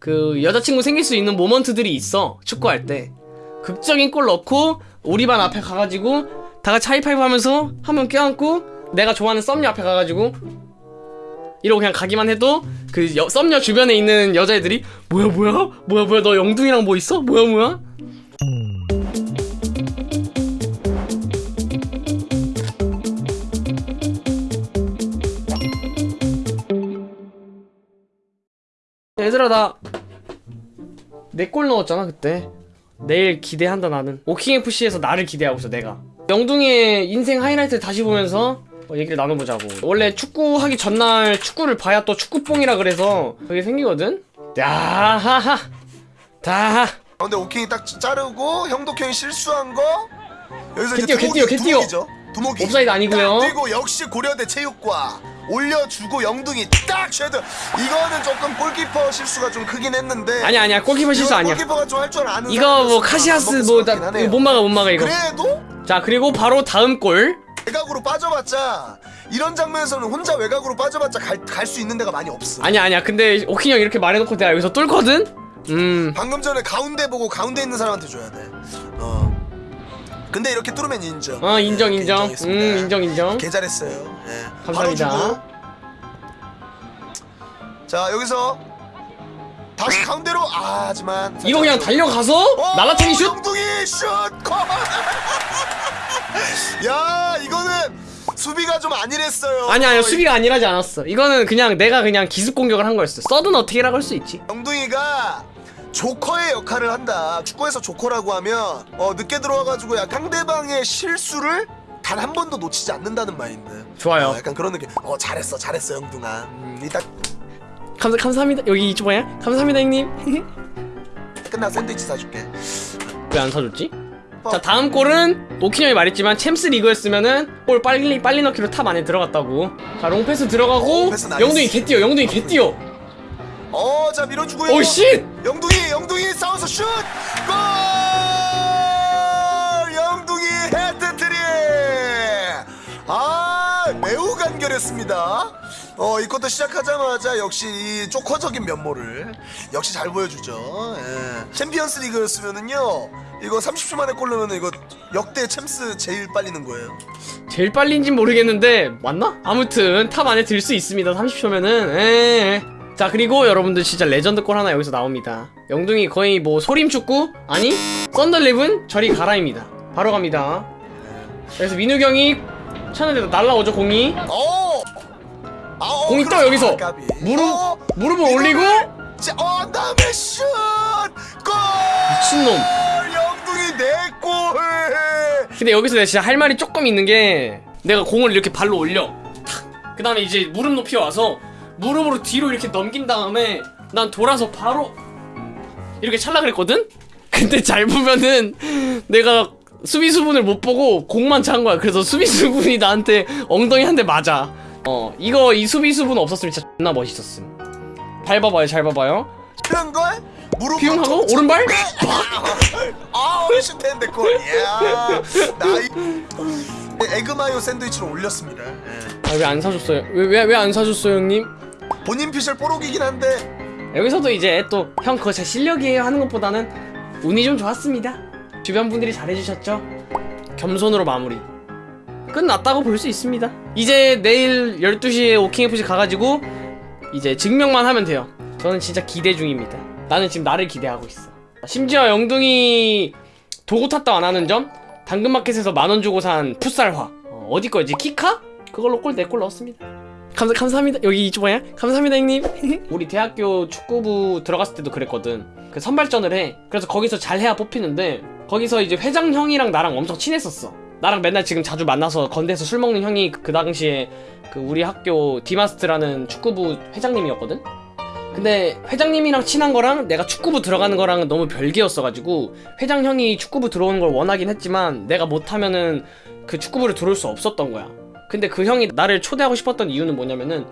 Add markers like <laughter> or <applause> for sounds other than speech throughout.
그 여자친구 생길 수 있는 모먼트들이 있어 축구할 때. 극적인 골 넣고 우리 반 앞에 가가지고 다 같이 하이파이브 하면서 한 명 껴안고 내가 좋아하는 썸녀 앞에 가가지고 이러고 그냥 가기만 해도 그 여, 썸녀 주변에 있는 여자애들이 뭐야 뭐야? 뭐야 뭐야? 너 영둥이랑 뭐 있어? 뭐야 뭐야? 얘들아 나 내골 넣었잖아 그때. 내일 기대한다 나는. 오킹FC에서 나를 기대하고 있어 내가. 영둥이의 인생 하이라이트 다시 보면서 어, 얘기를 나눠보자고. 원래 축구하기 전날 축구를 봐야 또 축구뽕이라 그래서 그게 생기거든? 야하하. 다하 아, 근데 오킹이 딱 자르고 형독형이 실수한 거? 여기서 개띠요, 개띠요, 개띠요. 두목이죠. 두목이. 옵사이드 아니고요. 딱 그리고 역시 고려대 체육과 올려주고 영둥이 딱 헤드 이거는 조금 골키퍼 실수가 좀 크긴 했는데 아니야 아니야 골키퍼 실수 아니야 골키퍼가 좀 할 줄 아는 이거 뭐 카시야스 뭐. 못 막아 못 막아 이거 그래도 자 그리고 바로 다음 골 외곽으로 빠져봤자 이런 장면에서는 혼자 외곽으로 빠져봤자 갈 수 있는 데가 많이 없어 아니야 아니야 근데 오킹 형 이렇게 말해놓고 내가 여기서 뚫거든 음 방금 전에 가운데 보고 가운데 있는 사람한테 줘야 돼. 어. 근데 이렇게 뚫으면 인정. 어 인정 네, 인정 음. 인정 인정 개 잘했어요. 예. 감사합니다. 자 여기서 다시 가운데로 아 하지만 이거 그냥 달려가서 어, 날라차기 슛 영둥이 슛! 콜! <laughs> 야 이거는 수비가 좀 안일했어요. 아니야 아니야 수비가 아니라지 않았어 이거는 그냥 내가 그냥 기습 공격을 한 거였어 서든 어택이라고 할 수 있지 영둥이가 조커의 역할을 한다. 축구에서 조커라고 하면 어, 늦게 들어와가지고 야 상대방의 실수를 단 한 번도 놓치지 않는다는 마인드. 좋아요 어, 약간 그런 느낌. 어 잘했어, 잘했어 영둥아. 음, 이따 감사, 감사합니다 여기 이쪽 뭐야? 감사합니다 형님 끝나 샌드위치 사줄게. 왜 안 사줬지? 어. 자 다음 골은 오킹 형이 말했지만 챔스 리그였으면은 골 빨리 빨리 넣기로 top 안에 들어갔다고 자 롱패스 들어가고 nice. 영둥이 개뛰어 영둥이 개뛰어 어, 자 밀어주고요. 오씨 영둥이, 영둥이 싸워서 슛! 골! 영둥이 해트트릭! 아, 매우 간결했습니다. 어, 이 쿼터 시작하자마자 역시 이 조커적인 면모를 역시 잘 보여주죠. 예. 챔피언스 리그였으면은요, 이거 30초 만에 골 넣으면 이거 역대 챔스 제일 빨리 넣는 거예요. 제일 빨리인진 모르겠는데 맞나? 아무튼 top 안에 들 수 있습니다 30초면은 에. 자 그리고 여러분들 진짜 레전드 골 하나 여기서 나옵니다 영둥이 거의 뭐 소림축구? 아니 썬더일레븐은 저리 가라입니다 바로 갑니다 그래서 민욱이 형이 차는데 날라오죠 공이 어! 아, 어, 공이 떠. 여기서. 무릎 어, 무릎을 올리고 자, 어, 다음에 슛! 골! 미친놈 영둥이 네 골! 근데 여기서 내가 진짜 할 말이 조금 있는 게 내가 공을 이렇게 발로 올려 그 다음에 이제 무릎 높이 와서 무릎으로 뒤로 이렇게 넘긴 다음에 난 돌아서 바로 이렇게 찰라 그랬거든? 근데 잘 보면은 내가 수비수분을 못 보고 공만 찬 거야 그래서 수비수분이 나한테 엉덩이 한 대 맞아 어 이거 이 수비수분 없었으면 진짜 존나 멋있었음. 잘 봐봐요 잘 봐봐요. 그런 걸? 무릎 피용하고? 오른발? 아, 슈텐데 골. 야, 나이. 에그마요 샌드위치로 올렸습니다. 예. 아왜 안 사줬어요? 왜 왜 왜 안 사줬어요 형님? 본인 피셜 뽀록이긴 한데. 여기서도 이제 또 형 그거 제 실력이에요 하는 것보다는 운이 좀 좋았습니다. 주변 분들이 잘해주셨죠? 겸손으로 마무리 끝났다고 볼 수 있습니다 이제 내일 12시에 오킹FC 가가지고 이제 증명만 하면 돼요 저는 진짜 기대 중입니다 나는 지금 나를 기대하고 있어 심지어 영둥이 도구 탓도 안 하는 점 당근마켓에서 만원 주고 산 풋살화 어, 디 거지 키카? 그걸로 골 4골 넣었습니다 감사, 감사합니다. 여기 이쪽 뭐야? 감사합니다, 형님. <laughs> 우리 대학교 축구부 들어갔을 때도 그랬거든. 그 선발전을 해. 그래서 거기서 잘해야 뽑히는데, 거기서 이제 회장 형이랑 나랑 엄청 친했었어. 나랑 맨날 지금 자주 만나서 건대에서 술 먹는 형이 그 당시에 그 우리 학교 디마스트라는 축구부 회장님이었거든? 근데 회장님이랑 친한 거랑 내가 축구부 들어가는 거랑은 너무 별개였어가지고 회장 형이 축구부 들어오는 걸 원하긴 했지만 내가 못하면은 그 축구부를 들어올 수 없었던 거야. 근데 그 형이 나를 초대하고 싶었던 이유는 뭐냐면은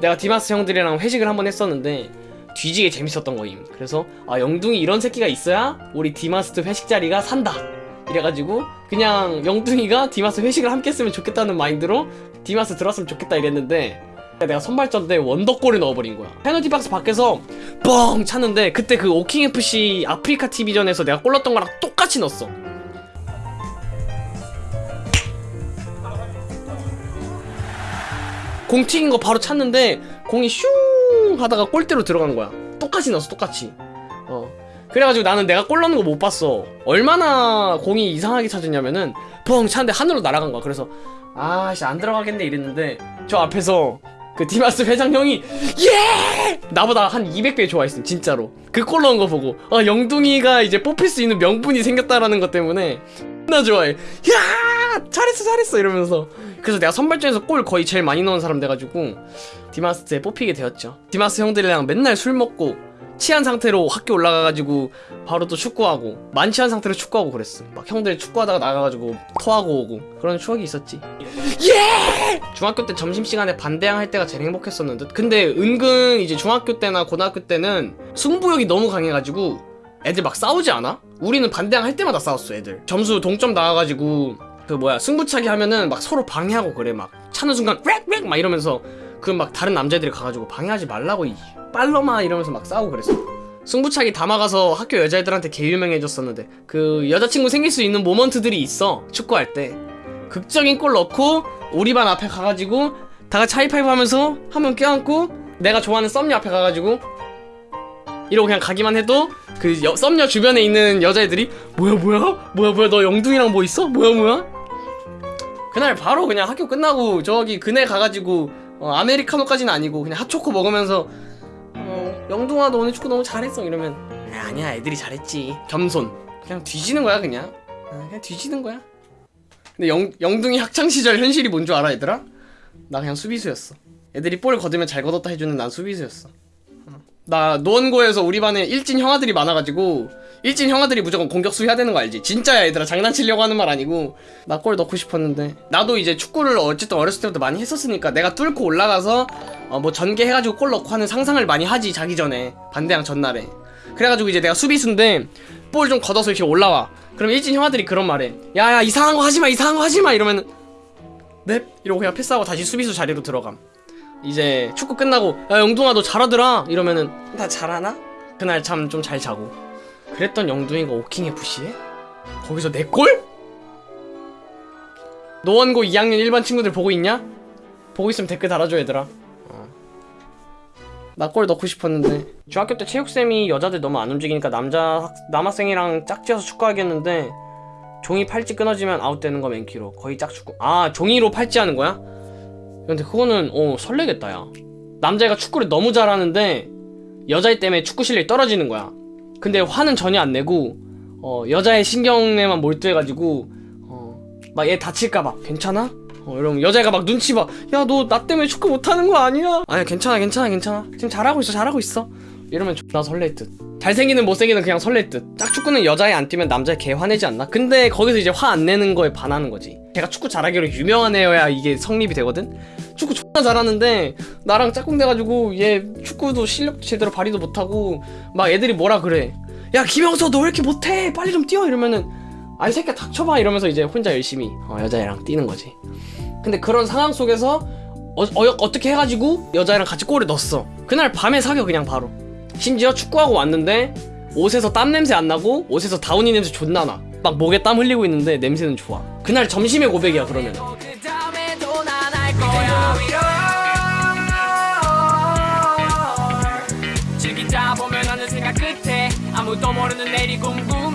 내가 디마스 형들이랑 회식을 한번 했었는데 뒤지게 재밌었던 거임. 그래서 아 영둥이 이런 새끼가 있어야 우리 디마스트 회식 자리가 산다. 이래가지고 그냥 영둥이가 디마스 회식을 함께 했으면 좋겠다는 마인드로 디마스 들었으면 좋겠다 이랬는데 내가 선발전 때 원더골을 넣어버린 거야. 페널티 박스 밖에서 뻥 찼는데 그때 그 오킹FC 아프리카 TV전에서 내가 골 넣었던 거랑 똑같이 넣었어. 공 튀긴 거 바로 찼는데 공이 슝 하다가 골대로 들어간 거야. 똑같이 넣었어 똑같이. 어 그래가지고 나는 내가 골 넣는 거 못 봤어. 얼마나 공이 이상하게 찾았냐면은 뻥 찼는데 하늘로 날아간 거야. 그래서 아씨 안 들어가겠네 이랬는데 저 앞에서 그 디마스 회장 형이 예! 나보다 한 200배 좋아했음 진짜로. 그 골 넣은 거 보고 아 영둥이가 이제 뽑힐 수 있는 명분이 생겼다라는 것 때문에 나 좋아해. 야! 잘했어 잘했어! 이러면서. 그래서 내가 선발전에서 골 거의 제일 많이 넣은 사람 돼가지고 디마스에 뽑히게 되었죠. 디마스 형들이랑 맨날 술 먹고 취한 상태로 학교 올라가가지고 바로 또 축구하고 만취한 상태로 축구하고 그랬어. 막 형들 축구하다가 나가가지고 토하고 오고 그런 추억이 있었지. 예! 중학교 때 점심시간에 반대항 할 때가 제일 행복했었는데 근데 은근 이제 중학교 때나 고등학교 때는 승부욕이 너무 강해가지고 애들 막 싸우지 않아? 우리는 반대항 할 때마다 싸웠어 애들. 점수 동점 나와가지고 그 뭐야 승부차기 하면은 막 서로 방해하고 그래 막 차는 순간 렉렉 막 이러면서 그 막 다른 남자애들이 가가지고 방해하지 말라고 이 빨러마 이러면서 막 싸우고 그랬어 승부차기 담아가서 학교 여자애들한테 개 유명해졌었는데 그 여자친구 생길 수 있는 모먼트들이 있어 축구할 때. 극적인 골 넣고 우리 반 앞에 가가지고 다 같이 하이파이브 하면서 한 명 껴안고 내가 좋아하는 썸녀 앞에 가가지고 이러고 그냥 가기만 해도 그 여, 썸녀 주변에 있는 여자애들이 뭐야 뭐야? 뭐야 뭐야? 너 영둥이랑 뭐 있어? 뭐야 뭐야? 그날 바로 그냥 학교 끝나고 저기 그네 가가지고 어, 아메리카노까지는 아니고 그냥 핫초코 먹으면서 어, 영둥아 너 오늘 축구 너무 잘했어. 이러면 아, 아니야 애들이 잘했지. 겸손. 그냥 뒤지는 거야 그냥. 아, 그냥 뒤지는 거야. 근데 영, 영둥이 학창시절 현실이 뭔 줄 알아 얘들아? 나 그냥 수비수였어. 애들이 볼 걷으면 잘 걷었다 해주는 난 수비수였어 어. 나 노원고에서 우리 반에 일진 형아들이 많아가지고 일진 형아들이 무조건 공격수 해야 되는 거 알지? 진짜야 얘들아 장난치려고 하는 말 아니고 나 골 넣고 싶었는데 나도 이제 축구를 어쨌든 어렸을 때부터 많이 했었으니까 내가 뚫고 올라가서 어, 뭐 전개해가지고 골 넣고 하는 상상을 많이 하지 자기 전에. 반대항 전날에. 그래가지고 이제 내가 수비수인데 볼 좀 걷어서 이렇게 올라와. 그럼 일진 형아들이 그런 말해. 야야 이상한 거 하지마 이상한 거 하지마! 이러면 넵! 이러고 그냥 패스하고 다시 수비수 자리로 들어감 이제 축구 끝나고 야 영둥아 너 잘하더라 이러면은 나 잘하나? 그날 참 좀 잘 자고 그랬던 영둥이가 오킹 FC에 거기서 내 골? 노원고 2학년 일반 친구들 보고 있냐? 보고 있으면 댓글 달아줘 얘들아 나골 넣고 싶었는데 중학교 때 체육쌤이 여자들 너무 안 움직이니까 남자 학, 남학생이랑 짝지어서 축구하겠는데 종이 팔찌 끊어지면 아웃되는 거 맨키로 거의 짝축구 아 종이로 팔찌 하는 거야? 근데 그거는 어 설레겠다 야. 남자애가 축구를 너무 잘하는데 여자애 때문에 축구 실력이 떨어지는 거야. 근데 화는 전혀 안 내고 어 여자애 신경에만 몰두해가지고 어막 얘 다칠까봐 괜찮아? 어 이러면 여자애가 막 눈치 봐. 야 너 나 때문에 축구 못하는 거 아니야? 아니 괜찮아 괜찮아 괜찮아. 지금 잘하고 있어 잘하고 있어 이러면 존나 설렐 듯. 잘생기는 못생기는 그냥 설렐 듯. 짝축구는 여자애 안 뛰면 남자애 개 화내지 않나? 근데 거기서 이제 화 안 내는 거에 반하는 거지. 걔가 축구 잘하기로 유명한 애여야 이게 성립이 되거든? 축구 존나 잘하는데 나랑 짝꿍 돼가지고 얘 축구도 실력도 제대로 발휘도 못하고 막 애들이 뭐라 그래. 야 김영서 너 왜 이렇게 못해? 빨리 좀 뛰어! 이러면은 아이 새끼야 닥쳐봐! 이러면서 이제 혼자 열심히 어, 여자애랑 뛰는 거지. 근데 그런 상황 속에서 어, 어, 떻게 해가지고 여자애랑 같이 골을 넣었어. 그날 밤에 사겨 그냥 바로 심지어 축구하고 왔는데 옷에서 땀 냄새 안 나고 옷에서 다운이 냄새 존나 나막 목에 땀 흘리고 있는데 냄새는 좋아. 그날 점심에 고백이야 그러면. 아무도 모르는 내일이 꿈꾸